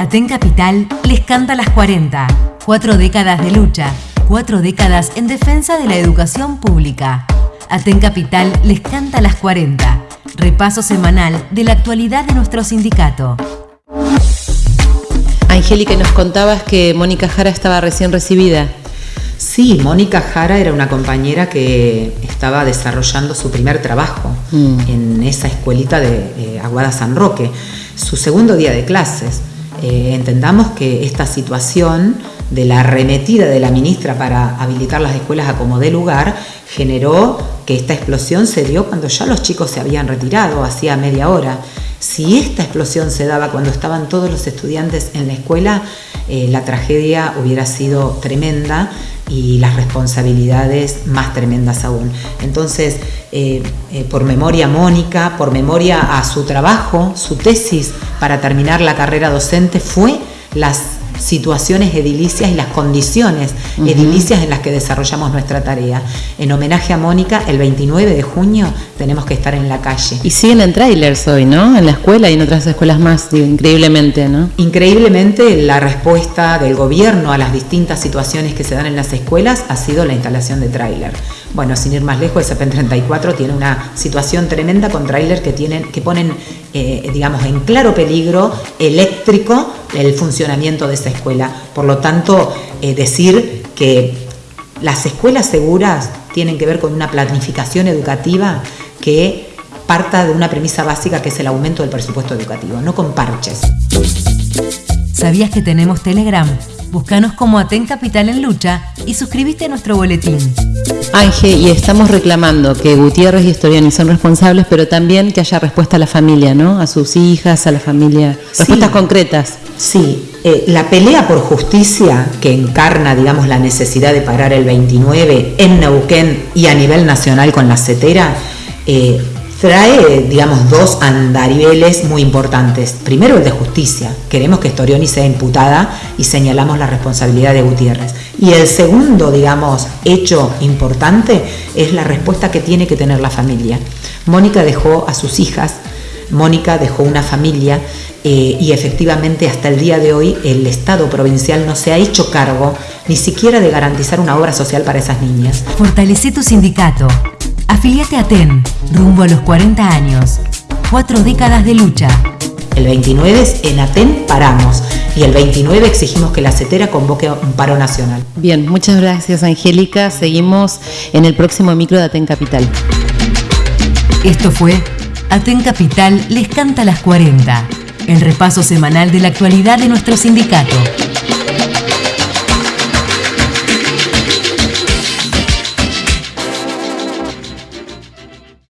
Aten Capital les canta las 40. Cuatro décadas de lucha, cuatro décadas en defensa de la educación pública. Aten Capital les canta las 40. Repaso semanal de la actualidad de nuestro sindicato. Angélica, nos contabas que Mónica Jara estaba recién recibida. Sí, Mónica Jara era una compañera que estaba desarrollando su primer trabajo Mm. en esa escuelita de eh, Aguada San Roque, su segundo día de clases. Eh, entendamos que esta situación de la arremetida de la ministra para habilitar las escuelas a como dé lugar generó que esta explosión se dio cuando ya los chicos se habían retirado, hacía media hora. Si esta explosión se daba cuando estaban todos los estudiantes en la escuela, eh, la tragedia hubiera sido tremenda y las responsabilidades más tremendas aún. Entonces, eh, eh, por memoria a Mónica, por memoria a su trabajo, su tesis para terminar la carrera docente fue las situaciones edilicias y las condiciones edilicias en las que desarrollamos nuestra tarea. En homenaje a Mónica, el 29 de junio tenemos que estar en la calle. Y siguen en trailers hoy, ¿no? En la escuela y en otras escuelas más, digo, increíblemente, ¿no? Increíblemente, la respuesta del gobierno a las distintas situaciones que se dan en las escuelas ha sido la instalación de tráiler. Bueno, sin ir más lejos, el CEPEN 34 tiene una situación tremenda con tráiler que, tienen, que ponen, eh, digamos, en claro peligro eléctrico el funcionamiento de esa escuela. Por lo tanto, eh, decir que las escuelas seguras tienen que ver con una planificación educativa que parta de una premisa básica que es el aumento del presupuesto educativo, no con parches. ¿Sabías que tenemos Telegram? Búscanos como Aten Capital en Lucha y suscríbete a nuestro boletín. Ángel, y estamos reclamando que Gutiérrez y Storiani son responsables, pero también que haya respuesta a la familia, ¿no? A sus hijas, a la familia. Respuestas Sí. concretas. Sí, eh, la pelea por justicia que encarna, digamos, la necesidad de parar el 29 en Neuquén y a nivel nacional con la CETERA, eh, trae, digamos, dos andariveles muy importantes. Primero, el de justicia. Queremos que Storioni sea imputada y señalamos la responsabilidad de Gutiérrez. Y el segundo, digamos, hecho importante es la respuesta que tiene que tener la familia. Mónica dejó a sus hijas Mónica dejó una familia eh, y efectivamente hasta el día de hoy el Estado provincial no se ha hecho cargo ni siquiera de garantizar una obra social para esas niñas. Fortalece tu sindicato. Afiliate a TEN, rumbo a los 40 años. Cuatro décadas de lucha. El 29 es en Aten paramos y el 29 exigimos que la CETERA convoque un paro nacional. Bien, muchas gracias, Angélica. Seguimos en el próximo micro de Aten Capital. Esto fue Aten Capital les canta las 40. El repaso semanal de la actualidad de nuestro sindicato.